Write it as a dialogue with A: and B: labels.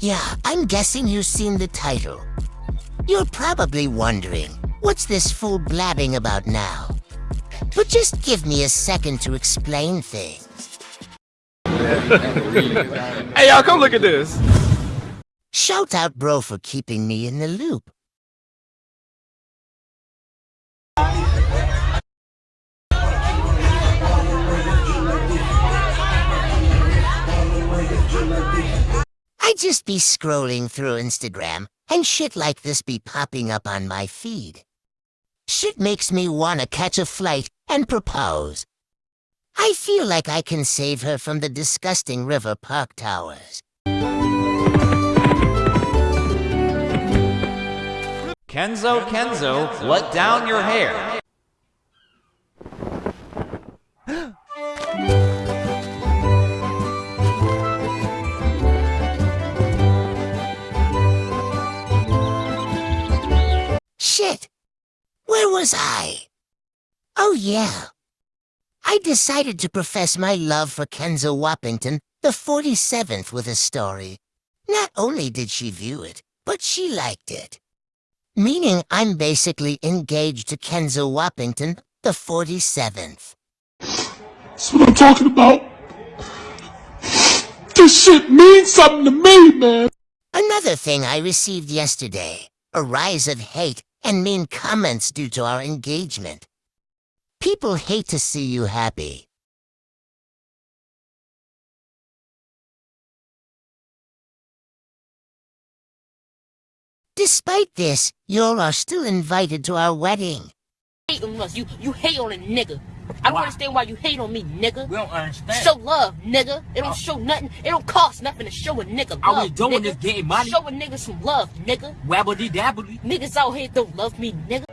A: Yeah, I'm guessing you've seen the title. You're probably wondering, what's this fool blabbing about now? But just give me a second to explain things.
B: Hey, y'all, come look at this.
A: Shout out bro for keeping me in the loop. I just be scrolling through Instagram and shit like this be popping up on my feed. Shit makes me wanna catch a flight and propose. I feel like I can save her from the disgusting River Park Towers.
C: Kenzo, Kenzo, let down your hair.
A: Was I? Oh yeah. I decided to profess my love for Kenzo Wappington, the 47th, with a story. Not only did she view it, but she liked it. Meaning I'm basically engaged to Kenzo Wappington, the 47th.
D: That's what I'm talking about. This shit means something to me, man.
A: Another thing I received yesterday, a rise of hate and mean comments due to our engagement. People hate to see you happy. Despite this, y'all are still invited to our wedding.
E: You you hate on a nigga. I don't
F: Why?
E: understand why you hate on me, nigga.
F: We don't understand.
E: Show love, nigga. It don't uh, show nothing. It don't cost nothing to show a nigga love.
F: All we doing
E: nigga.
F: is getting money.
E: Show a nigga some love, nigga.
F: Wabbly dabbly.
E: Niggas out here don't love me, nigga.